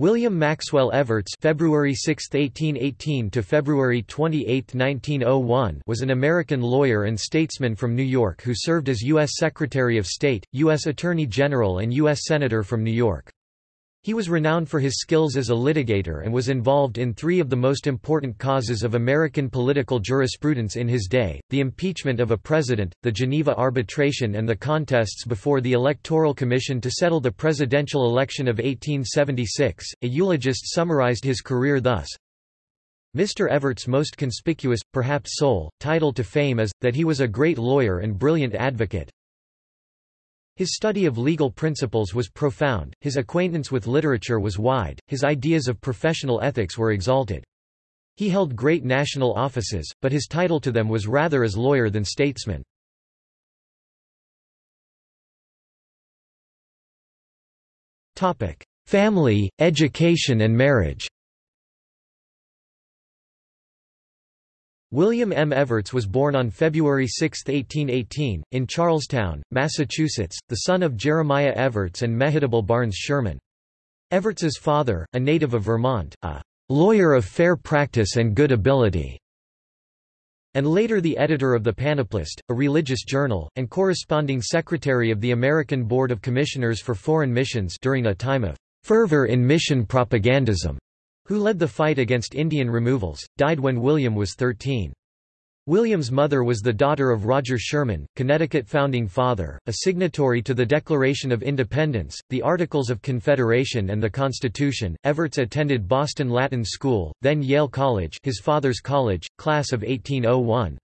William Maxwell Evarts February 6, 1818 to February 28, 1901 was an American lawyer and statesman from New York who served as U.S. Secretary of State, U.S. Attorney General and U.S. Senator from New York. He was renowned for his skills as a litigator and was involved in three of the most important causes of American political jurisprudence in his day, the impeachment of a president, the Geneva arbitration and the contests before the Electoral Commission to settle the presidential election of 1876. A eulogist summarized his career thus, Mr. Evarts' most conspicuous, perhaps sole, title to fame is, that he was a great lawyer and brilliant advocate, his study of legal principles was profound, his acquaintance with literature was wide, his ideas of professional ethics were exalted. He held great national offices, but his title to them was rather as lawyer than statesman. Family, education and marriage William M. Evarts was born on February 6, 1818, in Charlestown, Massachusetts, the son of Jeremiah Evarts and Mehitable Barnes Sherman. Evarts's father, a native of Vermont, a lawyer of fair practice and good ability, and later the editor of the Panoplist, a religious journal, and corresponding secretary of the American Board of Commissioners for Foreign Missions during a time of fervor in mission propagandism who led the fight against Indian removals, died when William was 13. William's mother was the daughter of Roger Sherman, Connecticut founding father, a signatory to the Declaration of Independence, the Articles of Confederation and the Constitution. Evarts attended Boston Latin School, then Yale College, his father's college, class of 1801.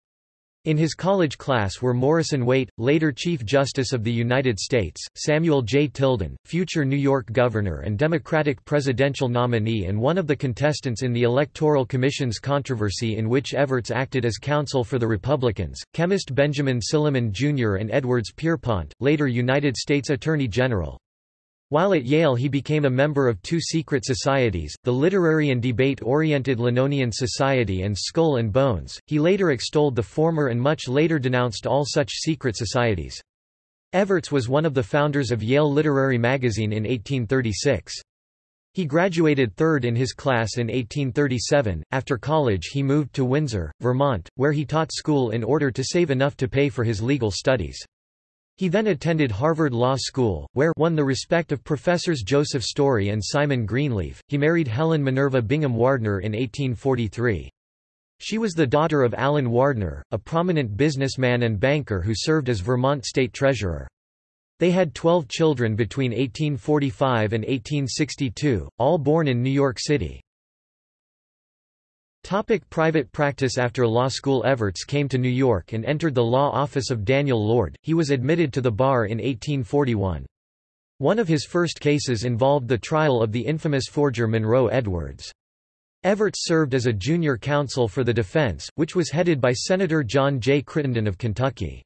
In his college class were Morrison Waite, later Chief Justice of the United States, Samuel J. Tilden, future New York Governor and Democratic presidential nominee and one of the contestants in the Electoral Commission's controversy in which Evarts acted as counsel for the Republicans, chemist Benjamin Silliman Jr. and Edwards Pierrepont, later United States Attorney General. While at Yale he became a member of two secret societies, the literary and debate-oriented Linonian Society and Skull and Bones. He later extolled the former and much later denounced all such secret societies. Evarts was one of the founders of Yale Literary Magazine in 1836. He graduated third in his class in 1837. After college he moved to Windsor, Vermont, where he taught school in order to save enough to pay for his legal studies. He then attended Harvard Law School, where won the respect of professors Joseph Story and Simon Greenleaf. He married Helen Minerva Bingham Wardner in 1843. She was the daughter of Allen Wardner, a prominent businessman and banker who served as Vermont state treasurer. They had 12 children between 1845 and 1862, all born in New York City. Topic private practice After law school Evarts came to New York and entered the law office of Daniel Lord, he was admitted to the bar in 1841. One of his first cases involved the trial of the infamous forger Monroe Edwards. Evarts served as a junior counsel for the defense, which was headed by Senator John J. Crittenden of Kentucky.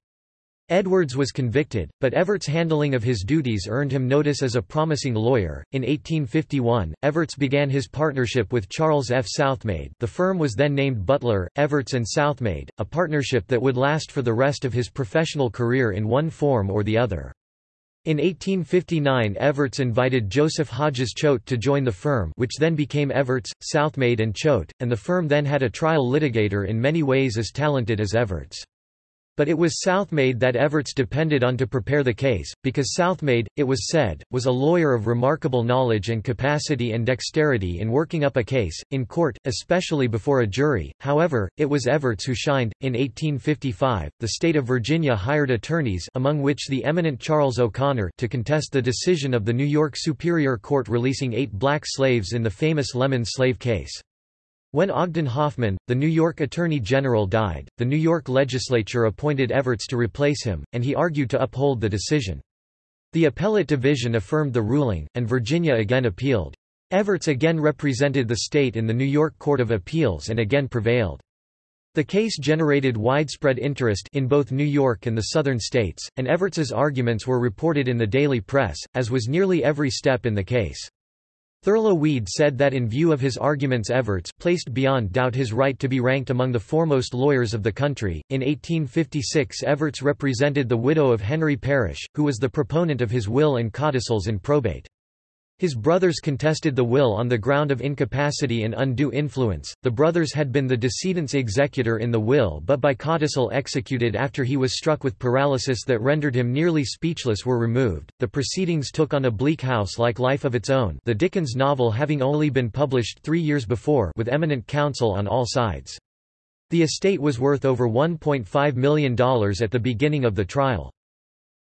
Edwards was convicted, but Evarts' handling of his duties earned him notice as a promising lawyer. In 1851, Evarts began his partnership with Charles F. Southmaid. The firm was then named Butler, Evarts and Southmaid, a partnership that would last for the rest of his professional career in one form or the other. In 1859 Evarts invited Joseph Hodges Choate to join the firm which then became Evarts, Southmaid and Choate, and the firm then had a trial litigator in many ways as talented as Evarts. But it was Southmaid that Evarts depended on to prepare the case, because Southmaid, it was said, was a lawyer of remarkable knowledge and capacity and dexterity in working up a case, in court, especially before a jury. However, it was Evarts who shined. In 1855, the state of Virginia hired attorneys among which the eminent Charles O'Conor to contest the decision of the New York Superior Court releasing eight black slaves in the famous Lemmon slave case. When Ogden Hoffman, the New York Attorney General died, the New York legislature appointed Evarts to replace him, and he argued to uphold the decision. The appellate division affirmed the ruling, and Virginia again appealed. Evarts again represented the state in the New York Court of Appeals and again prevailed. The case generated widespread interest in both New York and the southern states, and Evarts's arguments were reported in the daily press, as was nearly every step in the case. Thurlow Weed said that in view of his arguments Evarts placed beyond doubt his right to be ranked among the foremost lawyers of the country. In 1856 Evarts represented the widow of Henry Parish, who was the proponent of his will and codicils in probate. His brothers contested the will on the ground of incapacity and undue influence. The brothers had been the decedent's executor in the will but by codicil executed after he was struck with paralysis that rendered him nearly speechless were removed. The proceedings took on a bleak house-like life of its own the Dickens novel having only been published three years before with eminent counsel on all sides. The estate was worth over $1.5 million at the beginning of the trial.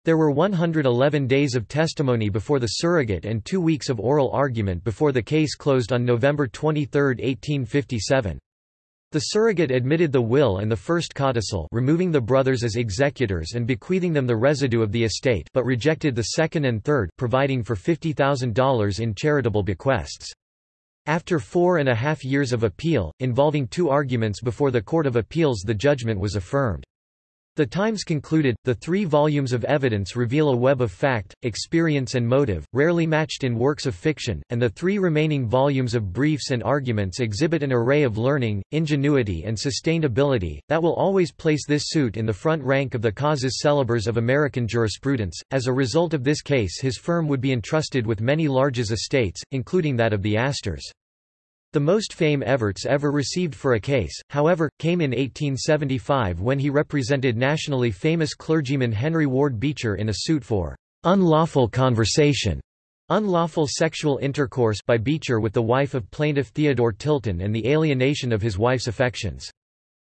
There were 111 days of testimony before the surrogate and two weeks of oral argument before the case closed on November 23, 1857. The surrogate admitted the will and the first codicil removing the brothers as executors and bequeathing them the residue of the estate but rejected the second and third providing for $50,000 in charitable bequests. After four and a half years of appeal, involving two arguments before the Court of Appeals the judgment was affirmed. The Times concluded, the three volumes of evidence reveal a web of fact, experience and motive, rarely matched in works of fiction, and the three remaining volumes of briefs and arguments exhibit an array of learning, ingenuity and sustained ability, that will always place this suit in the front rank of the causes célèbres of American jurisprudence. As a result of this case his firm would be entrusted with many larges estates, including that of the Astors. The most fame Evarts ever received for a case, however, came in 1875 when he represented nationally famous clergyman Henry Ward Beecher in a suit for unlawful conversation, unlawful sexual intercourse by Beecher with the wife of plaintiff Theodore Tilton and the alienation of his wife's affections.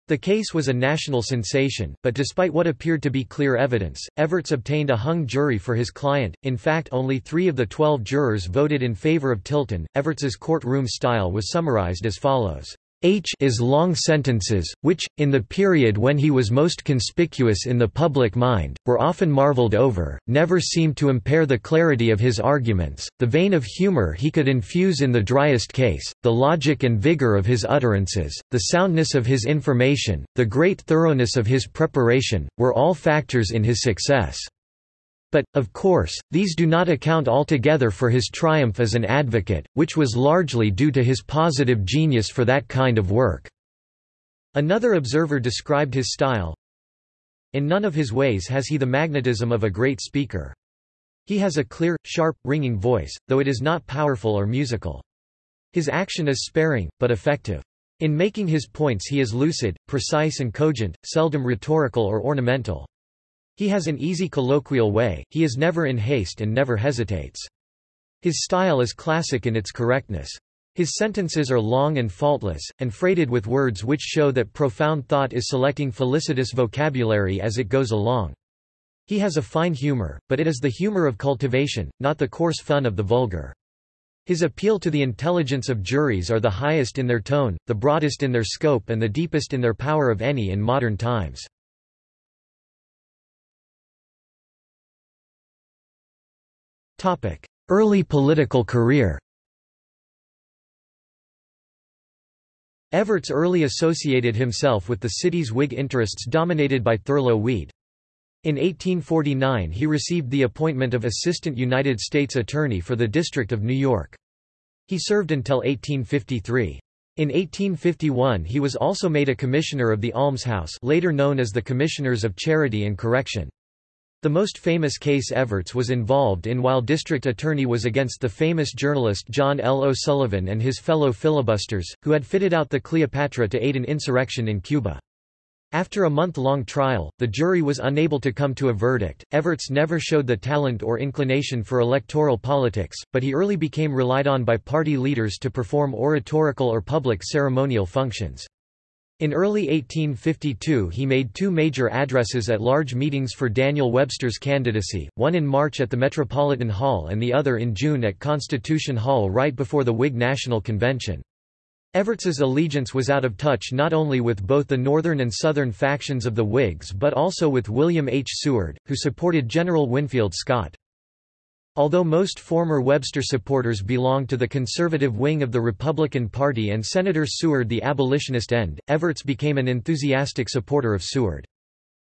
The case was a national sensation, but despite what appeared to be clear evidence, Evarts obtained a hung jury for his client. In fact, only three of the twelve jurors voted in favor of Tilton. Evarts's courtroom style was summarized as follows. H is long sentences, which, in the period when he was most conspicuous in the public mind, were often marveled over, never seemed to impair the clarity of his arguments, the vein of humor he could infuse in the driest case, the logic and vigor of his utterances, the soundness of his information, the great thoroughness of his preparation, were all factors in his success. But, of course, these do not account altogether for his triumph as an advocate, which was largely due to his positive genius for that kind of work." Another observer described his style, In none of his ways has he the magnetism of a great speaker. He has a clear, sharp, ringing voice, though it is not powerful or musical. His action is sparing, but effective. In making his points he is lucid, precise and cogent, seldom rhetorical or ornamental. He has an easy colloquial way, he is never in haste and never hesitates. His style is classic in its correctness. His sentences are long and faultless, and freighted with words which show that profound thought is selecting felicitous vocabulary as it goes along. He has a fine humor, but it is the humor of cultivation, not the coarse fun of the vulgar. His appeal to the intelligence of juries are the highest in their tone, the broadest in their scope and the deepest in their power of any in modern times. Early political career Evarts early associated himself with the city's Whig interests dominated by Thurlow Weed. In 1849 he received the appointment of Assistant United States Attorney for the District of New York. He served until 1853. In 1851 he was also made a Commissioner of the Almshouse later known as the Commissioners of Charity and Correction. The most famous case Evarts was involved in while district attorney was against the famous journalist John L. O'Sullivan and his fellow filibusters, who had fitted out the Cleopatra to aid an insurrection in Cuba. After a month-long trial, the jury was unable to come to a verdict. Evarts never showed the talent or inclination for electoral politics, but he early became relied on by party leaders to perform oratorical or public ceremonial functions. In early 1852 he made two major addresses at large meetings for Daniel Webster's candidacy, one in March at the Metropolitan Hall and the other in June at Constitution Hall right before the Whig National Convention. Evarts's allegiance was out of touch not only with both the northern and southern factions of the Whigs but also with William H. Seward, who supported General Winfield Scott. Although most former Webster supporters belonged to the conservative wing of the Republican Party and Senator Seward the abolitionist end, Evarts became an enthusiastic supporter of Seward.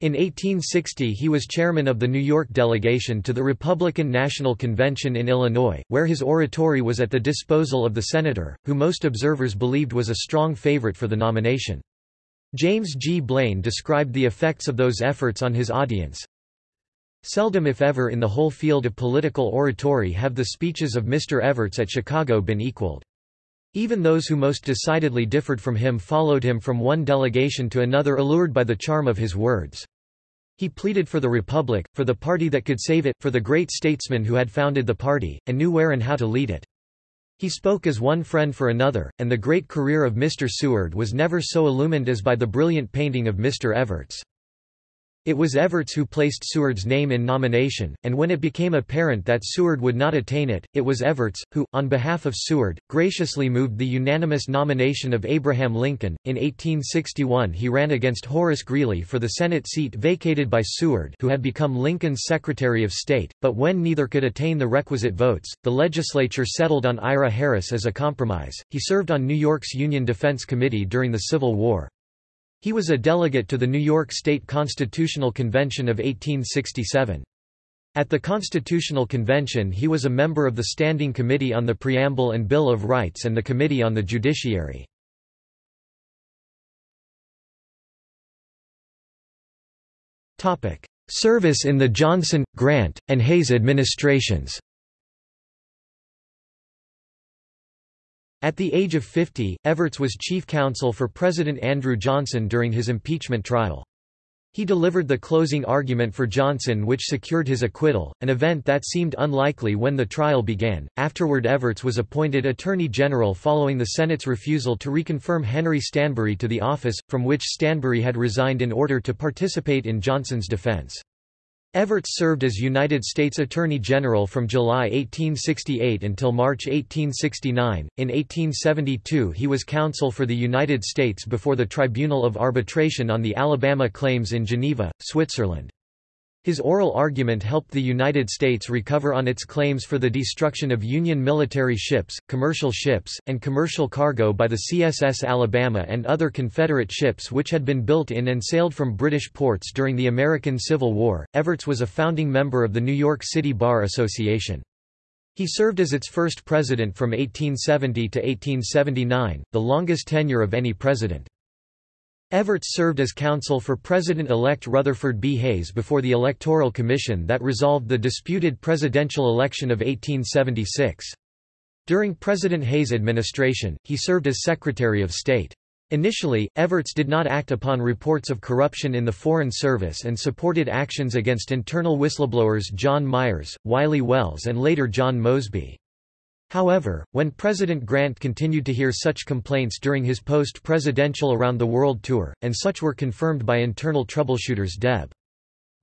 In 1860 he was chairman of the New York delegation to the Republican National Convention in Illinois, where his oratory was at the disposal of the senator, who most observers believed was a strong favorite for the nomination. James G. Blaine described the effects of those efforts on his audience, Seldom if ever in the whole field of political oratory have the speeches of Mr. Evarts at Chicago been equaled. Even those who most decidedly differed from him followed him from one delegation to another allured by the charm of his words. He pleaded for the Republic, for the party that could save it, for the great statesman who had founded the party, and knew where and how to lead it. He spoke as one friend for another, and the great career of Mr. Seward was never so illumined as by the brilliant painting of Mr. Evarts. It was Evarts who placed Seward's name in nomination, and when it became apparent that Seward would not attain it, it was Evarts, who, on behalf of Seward, graciously moved the unanimous nomination of Abraham Lincoln. In 1861 he ran against Horace Greeley for the Senate seat vacated by Seward who had become Lincoln's Secretary of State, but when neither could attain the requisite votes, the legislature settled on Ira Harris as a compromise. He served on New York's Union Defense Committee during the Civil War. He was a delegate to the New York State Constitutional Convention of 1867. At the Constitutional Convention he was a member of the Standing Committee on the Preamble and Bill of Rights and the Committee on the Judiciary. Service in the Johnson, Grant, and Hayes administrations At the age of 50, Evarts was chief counsel for President Andrew Johnson during his impeachment trial. He delivered the closing argument for Johnson which secured his acquittal, an event that seemed unlikely when the trial began. Afterward Evarts was appointed Attorney General following the Senate's refusal to reconfirm Henry Stanbery to the office, from which Stanbery had resigned in order to participate in Johnson's defense. Evarts served as United States Attorney General from July 1868 until March 1869. In 1872, he was counsel for the United States before the Tribunal of Arbitration on the Alabama claims in Geneva, Switzerland. His oral argument helped the United States recover on its claims for the destruction of Union military ships, commercial ships, and commercial cargo by the CSS Alabama and other Confederate ships which had been built in and sailed from British ports during the American Civil War. Evarts was a founding member of the New York City Bar Association. He served as its first president from 1870 to 1879, the longest tenure of any president. Evarts served as counsel for President-elect Rutherford B. Hayes before the Electoral Commission that resolved the disputed presidential election of 1876. During President Hayes' administration, he served as Secretary of State. Initially, Evarts did not act upon reports of corruption in the Foreign Service and supported actions against internal whistleblowers John Myers, Wiley Wells and later John Mosby. However, when President Grant continued to hear such complaints during his post-presidential Around the World tour, and such were confirmed by internal troubleshooters Deb.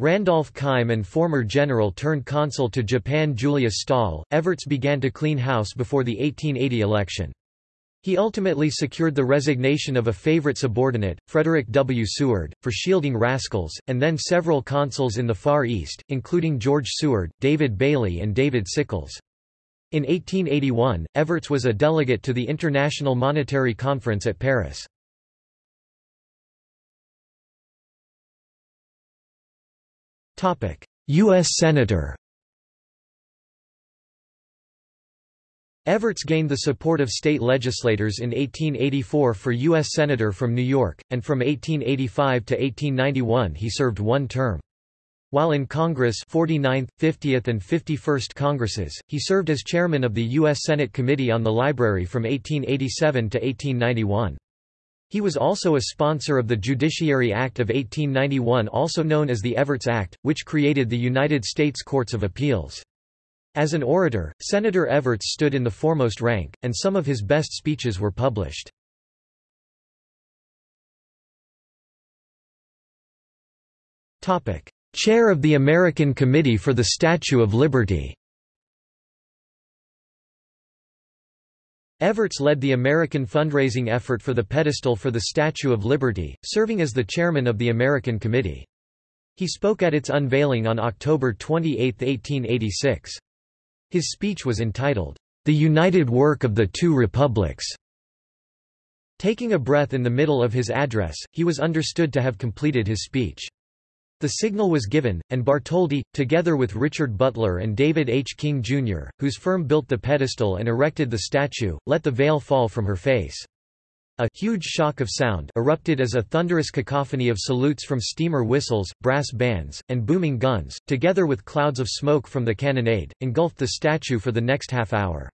Randolph Keim and former general turned consul to Japan Julius Stahl, Evarts began to clean house before the 1880 election. He ultimately secured the resignation of a favorite subordinate, Frederick W. Seward, for shielding rascals, and then several consuls in the Far East, including George Seward, David Bailey and David Sickles. In 1881, Evarts was a delegate to the International Monetary Conference at Paris. U.S. Senator Evarts gained the support of state legislators in 1884 for U.S. Senator from New York, and from 1885 to 1891 he served one term. While in Congress 49th, 50th and 51st Congresses, he served as chairman of the U.S. Senate Committee on the Library from 1887 to 1891. He was also a sponsor of the Judiciary Act of 1891 also known as the Evarts Act, which created the United States Courts of Appeals. As an orator, Senator Evarts stood in the foremost rank, and some of his best speeches were published. Chair of the American Committee for the Statue of Liberty Evarts led the American fundraising effort for the pedestal for the Statue of Liberty, serving as the chairman of the American Committee. He spoke at its unveiling on October 28, 1886. His speech was entitled, The United Work of the Two Republics. Taking a breath in the middle of his address, he was understood to have completed his speech. The signal was given, and Bartholdi, together with Richard Butler and David H. King, Jr., whose firm built the pedestal and erected the statue, let the veil fall from her face. A huge shock of sound erupted as a thunderous cacophony of salutes from steamer whistles, brass bands, and booming guns, together with clouds of smoke from the cannonade, engulfed the statue for the next half hour.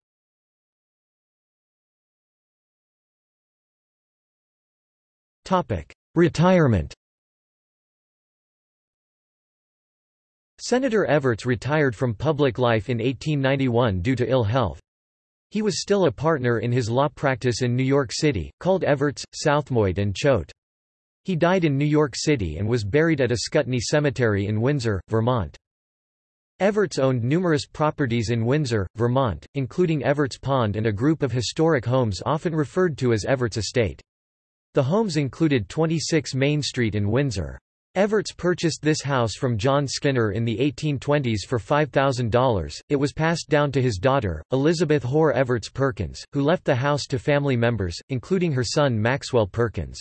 Retirement Senator Evarts retired from public life in 1891 due to ill health. He was still a partner in his law practice in New York City, called Evarts, Southmaid and Choate. He died in New York City and was buried at a Ascutney Cemetery in Windsor, Vermont. Evarts owned numerous properties in Windsor, Vermont, including Evarts Pond and a group of historic homes often referred to as Evarts Estate. The homes included 26 Main Street in Windsor. Evarts purchased this house from John Skinner in the 1820s for $5,000. It was passed down to his daughter, Elizabeth Hoar Evarts Perkins, who left the house to family members, including her son Maxwell Perkins.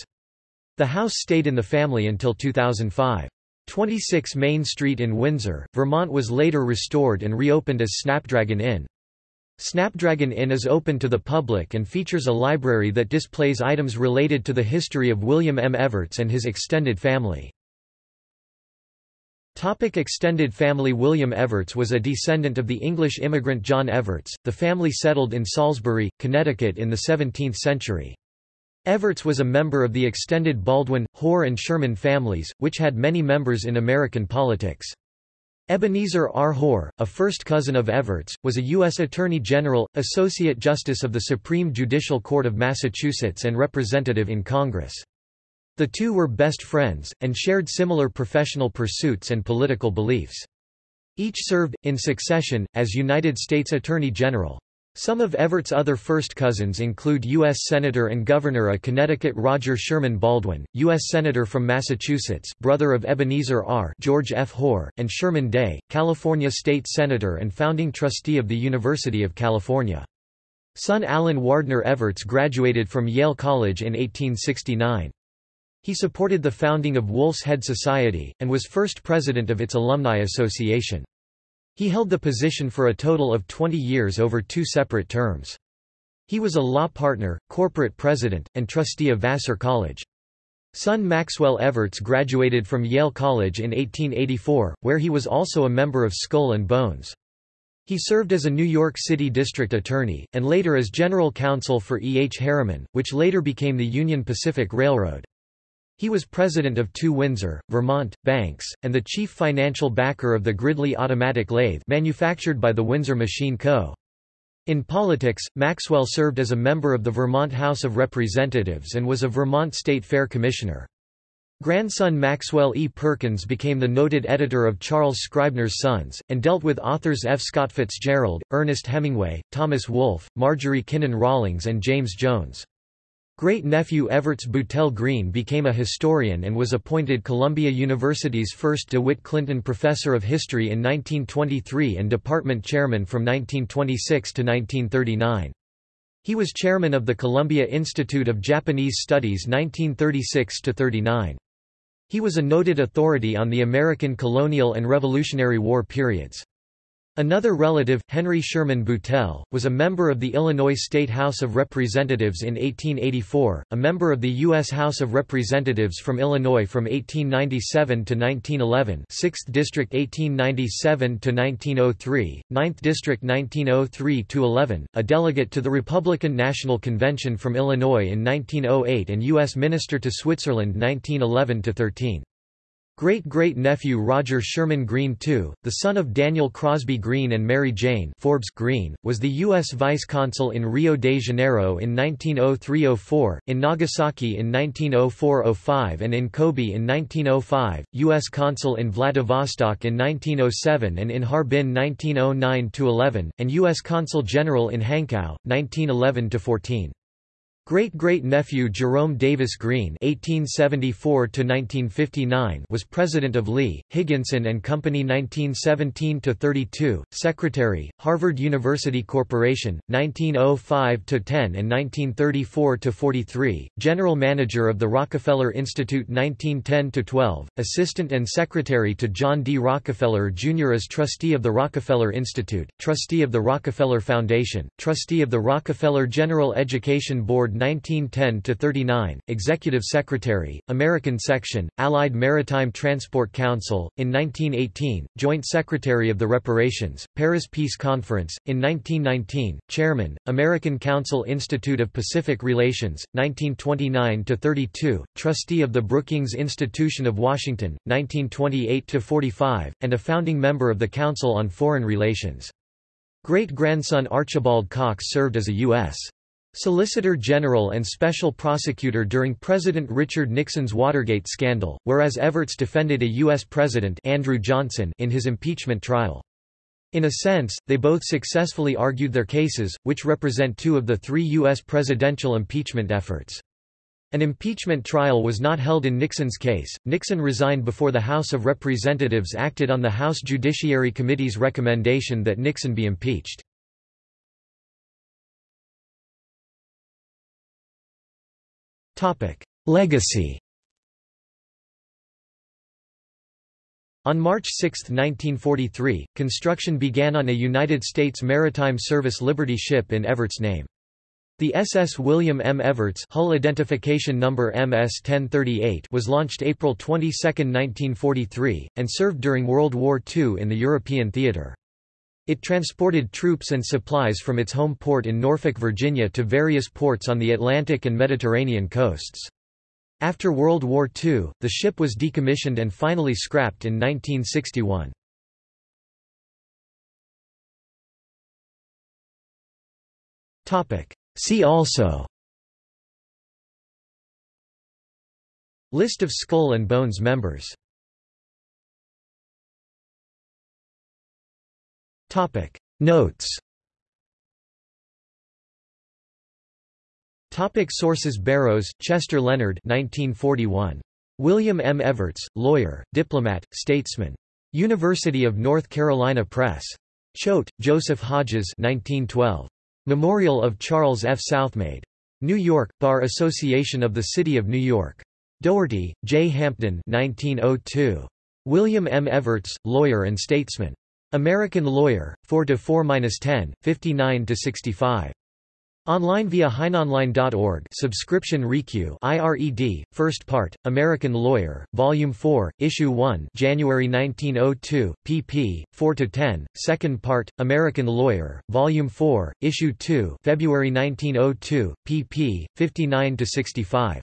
The house stayed in the family until 2005. 26 Main Street in Windsor, Vermont was later restored and reopened as Snapdragon Inn. Snapdragon Inn is open to the public and features a library that displays items related to the history of William M. Evarts and his extended family. Topic extended family William Evarts was a descendant of the English immigrant John Evarts. The family settled in Salisbury, Connecticut in the 17th century. Evarts was a member of the extended Baldwin, Hoar and Sherman families, which had many members in American politics. Ebenezer R. Hoar, a first cousin of Evarts, was a U.S. Attorney General, Associate Justice of the Supreme Judicial Court of Massachusetts and representative in Congress. The two were best friends, and shared similar professional pursuits and political beliefs. Each served, in succession, as United States Attorney General. Some of Evarts' other first cousins include U.S. Senator and Governor of Connecticut Roger Sherman Baldwin, U.S. Senator from Massachusetts, brother of Ebenezer R. George F. Hoar, and Sherman Day, California State Senator and founding trustee of the University of California. Son Allen Wardner Evarts graduated from Yale College in 1869. He supported the founding of Wolf's Head Society, and was first president of its alumni association. He held the position for a total of 20 years over two separate terms. He was a law partner, corporate president, and trustee of Vassar College. Son Maxwell Evarts graduated from Yale College in 1884, where he was also a member of Skull and Bones. He served as a New York City district attorney, and later as general counsel for E. H. Harriman, which later became the Union Pacific Railroad. He was president of two Windsor, Vermont, banks, and the chief financial backer of the Gridley automatic lathe manufactured by the Windsor Machine Co. In politics, Maxwell served as a member of the Vermont House of Representatives and was a Vermont State Fair Commissioner. Grandson Maxwell E. Perkins became the noted editor of Charles Scribner's Sons, and dealt with authors F. Scott Fitzgerald, Ernest Hemingway, Thomas Wolfe, Marjorie Kinnan Rawlings and James Jones. Great-nephew Evarts Boutell Greene became a historian and was appointed Columbia University's first DeWitt Clinton Professor of History in 1923 and department chairman from 1926 to 1939. He was chairman of the Columbia Institute of Japanese Studies 1936–39. He was a noted authority on the American colonial and Revolutionary War periods. Another relative, Henry Sherman Boutell, was a member of the Illinois State House of Representatives in 1884, a member of the U.S. House of Representatives from Illinois from 1897 to 1911 6th District 1897 to 1903, 9th District 1903 to 11, a delegate to the Republican National Convention from Illinois in 1908 and U.S. Minister to Switzerland 1911 to 13. Great-great-nephew Roger Sherman Greene II, the son of Daniel Crosby Greene and Mary Jane Forbes Greene, was the U.S. vice-consul in Rio de Janeiro in 1903–04, in Nagasaki in 1904–05 and in Kobe in 1905, U.S. consul in Vladivostok in 1907 and in Harbin 1909–11, and U.S. consul general in Hankow, 1911–14. Great-great-nephew Jerome Davis Greene (1874–1959) was president of Lee, Higginson and Company 1917–32, secretary, Harvard University Corporation, 1905–10 and 1934–43, general manager of the Rockefeller Institute 1910–12, assistant and secretary to John D. Rockefeller Jr. as trustee of the Rockefeller Institute, trustee of the Rockefeller Foundation, trustee of the Rockefeller General Education Board 1910–39, Executive Secretary, American Section, Allied Maritime Transport Council, in 1918, Joint Secretary of the Reparations, Paris Peace Conference, in 1919, Chairman, American Council Institute of Pacific Relations, 1929–32, Trustee of the Brookings Institution of Washington, 1928–45, and a founding member of the Council on Foreign Relations. Great-grandson Archibald Cox served as a U.S. Solicitor General and Special Prosecutor during President Richard Nixon's Watergate scandal, whereas Evarts defended a U.S. President Andrew Johnson in his impeachment trial. In a sense, they both successfully argued their cases, which represent two of the three U.S. presidential impeachment efforts. An impeachment trial was not held in Nixon's case. Nixon resigned before the House of Representatives acted on the House Judiciary Committee's recommendation that Nixon be impeached. Legacy. On March 6, 1943, construction began on a United States Maritime Service Liberty ship in Evarts' name. The SS William M. Evarts hull identification number MS-1038 was launched April 22, 1943, and served during World War II in the European theater. It transported troops and supplies from its home port in Norfolk, Virginia to various ports on the Atlantic and Mediterranean coasts. After World War II, the ship was decommissioned and finally scrapped in 1961. Topic: See also List of Skull and Bones members Topic Notes Topic Sources Barrows, Chester Leonard 1941. William M. Evarts, lawyer, diplomat, statesman. University of North Carolina Press. Choate, Joseph Hodges 1912. Memorial of Charles F. Southmaid. New York, Bar Association of the City of New York. Dougherty, J. Hampton 1902. William M. Evarts, lawyer and statesman. American Lawyer, 4 to 4-10, 59 to 65. Online via heinonline.org subscription Rikyū IRED, First Part, American Lawyer, Volume 4, Issue 1 January 1902, pp. 4–10, Second Part, American Lawyer, Volume 4, Issue 2 February 1902, pp. 59–65.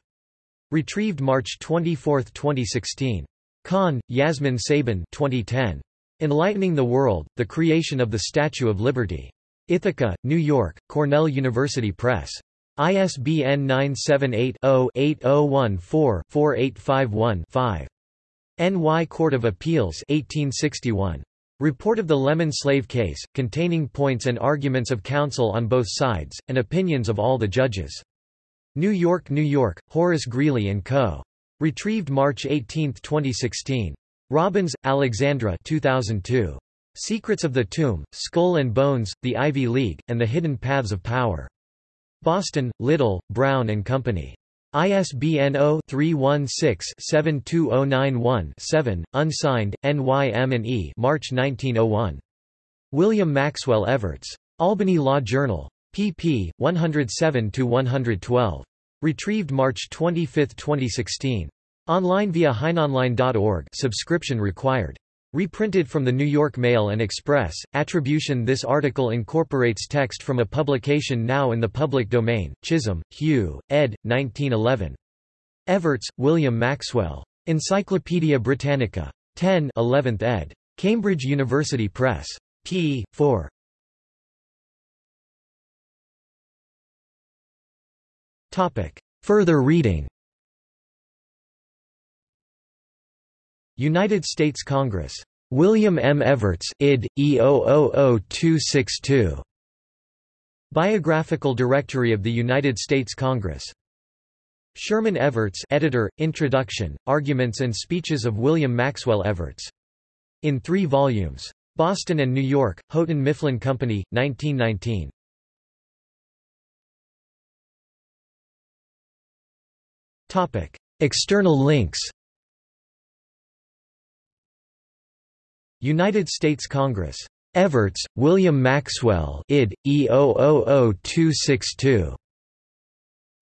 Retrieved March 24, 2016. Khan, Yasmin Sabin 2010. Enlightening the World, The Creation of the Statue of Liberty. Ithaca, New York, Cornell University Press. ISBN 978-0-8014-4851-5. NY Court of Appeals 1861. Report of the Lemmon Slave Case, containing points and arguments of counsel on both sides, and opinions of all the judges. New York, New York, Horace Greeley & Co. Retrieved March 18, 2016. Robbins, Alexandra 2002. Secrets of the Tomb, Skull and Bones, The Ivy League, and the Hidden Paths of Power. Boston, Little, Brown and Company. ISBN 0-316-72091-7, unsigned, NYM&E March 1901. William Maxwell Evarts. Albany Law Journal. pp. 107–112. Retrieved March 25, 2016. Online via heinonline.org subscription required. Reprinted from the New York Mail and Express, attribution This article incorporates text from a publication now in the public domain, Chisholm, Hugh, ed. 1911. Evarts, William Maxwell. Encyclopædia Britannica. 10 11th ed. Cambridge University Press. p. 4. Further reading United States Congress. William M. Evarts, id. E000262. Biographical Directory of the United States Congress. Sherman Evarts editor, Introduction, Arguments and Speeches of William Maxwell Evarts. In three volumes. Boston and New York, Houghton Mifflin Company, 1919. External links United States Congress. Evarts, William Maxwell id. E000262.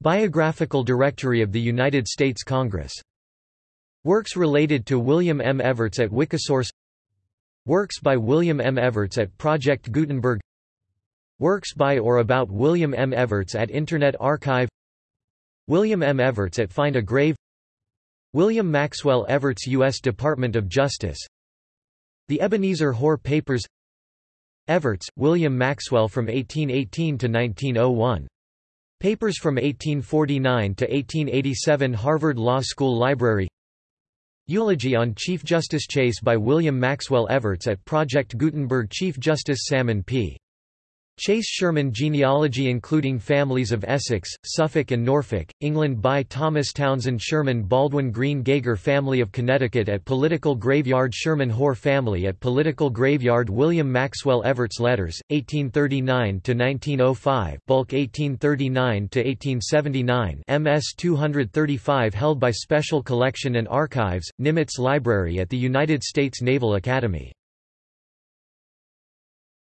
Biographical Directory of the United States Congress. Works related to William M. Evarts at Wikisource Works by William M. Evarts at Project Gutenberg Works by or about William M. Evarts at Internet Archive William M. Evarts at Find a Grave William Maxwell Evarts U.S. Department of Justice The Ebenezer Hoar Papers Evarts, William Maxwell from 1818 to 1901. Papers from 1849 to 1887 Harvard Law School Library Eulogy on Chief Justice Chase by William Maxwell Evarts at Project Gutenberg Chief Justice Salmon P. Chase Sherman genealogy including families of Essex, Suffolk and Norfolk, England by Thomas Townsend Sherman Baldwin Green Gager family of Connecticut at Political Graveyard Sherman Hoar family at Political Graveyard William Maxwell Evarts Letters, 1839–1905 bulk 1839–1879 MS 235 held by Special Collection and Archives, Nimitz Library at the United States Naval Academy